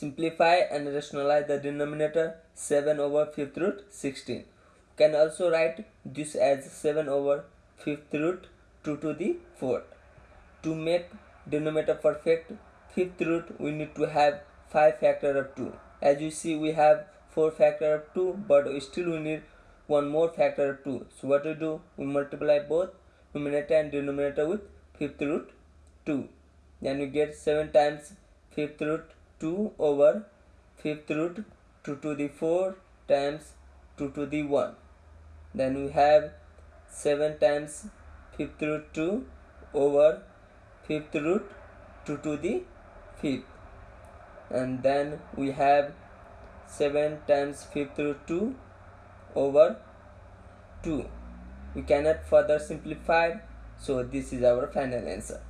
simplify and rationalize the denominator 7 over 5th root 16 can also write this as 7 over 5th root 2 to the 4th to make denominator perfect fifth root we need to have 5 factor of 2 as you see we have 4 factor of 2 but still we need one more factor of 2 so what we do? We multiply both numerator and denominator with fifth root 2 then we get 7 times fifth root 2 over fifth root 2 to the 4 times 2 to the 1 then we have 7 times fifth root 2 over fifth root 2 to the 5th and then we have 7 times fifth root 2 over 2 we cannot further simplify so this is our final answer